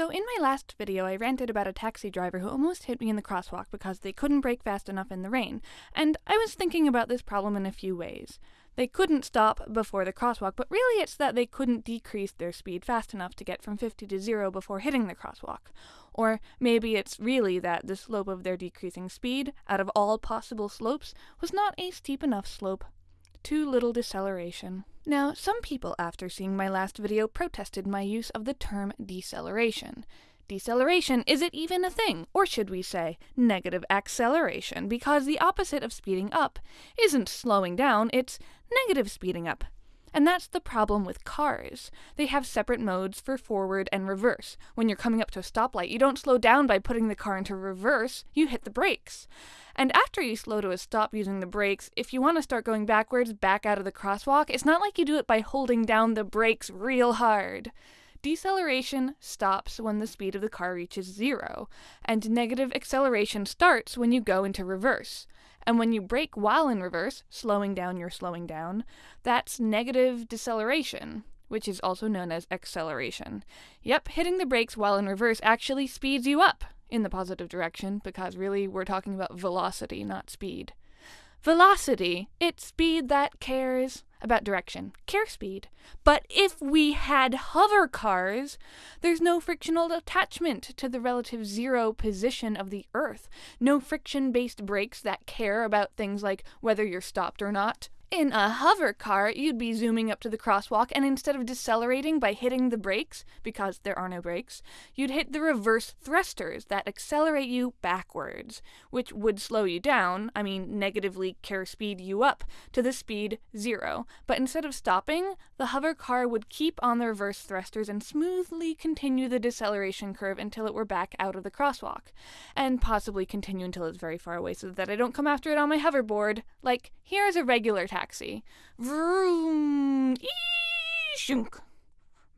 So in my last video I ranted about a taxi driver who almost hit me in the crosswalk because they couldn't brake fast enough in the rain, and I was thinking about this problem in a few ways. They couldn't stop before the crosswalk, but really it's that they couldn't decrease their speed fast enough to get from 50 to 0 before hitting the crosswalk. Or maybe it's really that the slope of their decreasing speed, out of all possible slopes, was not a steep enough slope. Too little deceleration. Now, some people after seeing my last video protested my use of the term deceleration. Deceleration, is it even a thing? Or should we say negative acceleration? Because the opposite of speeding up isn't slowing down, it's negative speeding up. And that's the problem with cars. They have separate modes for forward and reverse. When you're coming up to a stoplight, you don't slow down by putting the car into reverse, you hit the brakes. And after you slow to a stop using the brakes, if you want to start going backwards back out of the crosswalk, it's not like you do it by holding down the brakes real hard. Deceleration stops when the speed of the car reaches zero, and negative acceleration starts when you go into reverse. And when you brake while in reverse, slowing down you're slowing down, that's negative deceleration, which is also known as acceleration. Yep, hitting the brakes while in reverse actually speeds you up in the positive direction, because really we're talking about velocity, not speed. Velocity, it's speed that cares about direction, care speed. But if we had hover cars, there's no frictional attachment to the relative zero position of the Earth, no friction based brakes that care about things like whether you're stopped or not, in a hover car, you'd be zooming up to the crosswalk, and instead of decelerating by hitting the brakes, because there are no brakes, you'd hit the reverse thrusters that accelerate you backwards, which would slow you down, I mean, negatively care speed you up to the speed zero. But instead of stopping, the hover car would keep on the reverse thrusters and smoothly continue the deceleration curve until it were back out of the crosswalk, and possibly continue until it's very far away so that I don't come after it on my hoverboard. Like, here's a regular taxi taxi. Vroom, shunk,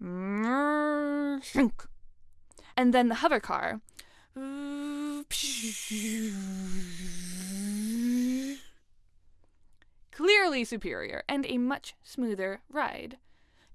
shunk. And then the hover car. Clearly superior and a much smoother ride.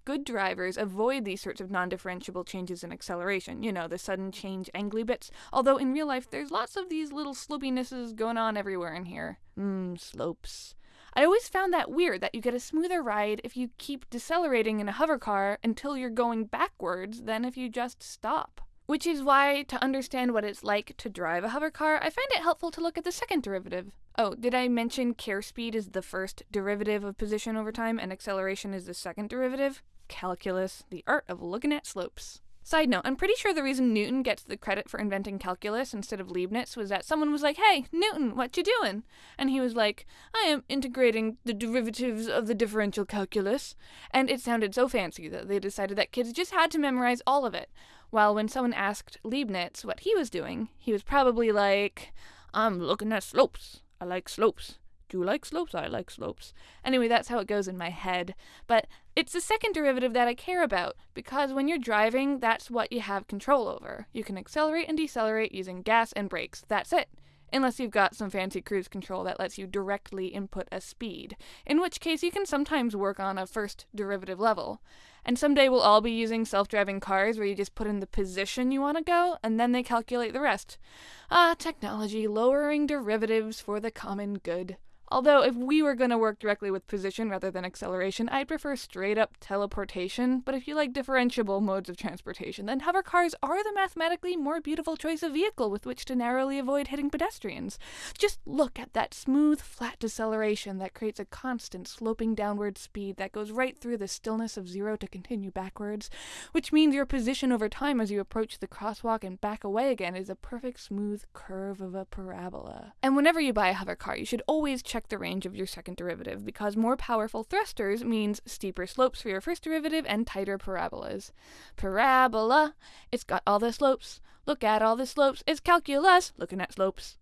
Good drivers avoid these sorts of non differentiable changes in acceleration, you know, the sudden change angly bits, although in real life there's lots of these little slopinesses going on everywhere in here. Mmm, slopes. I always found that weird that you get a smoother ride if you keep decelerating in a hover car until you're going backwards than if you just stop. Which is why, to understand what it's like to drive a hover car, I find it helpful to look at the second derivative. Oh, did I mention care speed is the first derivative of position over time and acceleration is the second derivative? Calculus, the art of looking at slopes. Side note, I'm pretty sure the reason Newton gets the credit for inventing calculus instead of Leibniz was that someone was like, "Hey, Newton, what you doing?" And he was like, "I am integrating the derivatives of the differential calculus." And it sounded so fancy that they decided that kids just had to memorize all of it. While when someone asked Leibniz what he was doing, he was probably like, "I'm looking at slopes. I like slopes." Do you like slopes? I like slopes. Anyway, that's how it goes in my head. But it's the second derivative that I care about, because when you're driving, that's what you have control over. You can accelerate and decelerate using gas and brakes. That's it. Unless you've got some fancy cruise control that lets you directly input a speed, in which case you can sometimes work on a first derivative level. And someday we'll all be using self driving cars where you just put in the position you want to go and then they calculate the rest. Ah, technology lowering derivatives for the common good. Although, if we were going to work directly with position rather than acceleration, I'd prefer straight up teleportation. But if you like differentiable modes of transportation, then hover cars are the mathematically more beautiful choice of vehicle with which to narrowly avoid hitting pedestrians. Just look at that smooth, flat deceleration that creates a constant sloping downward speed that goes right through the stillness of zero to continue backwards, which means your position over time as you approach the crosswalk and back away again is a perfect smooth curve of a parabola. And whenever you buy a hover car, you should always check check the range of your second derivative, because more powerful thrusters means steeper slopes for your first derivative and tighter parabolas. Parabola! It's got all the slopes. Look at all the slopes. It's calculus! Looking at slopes.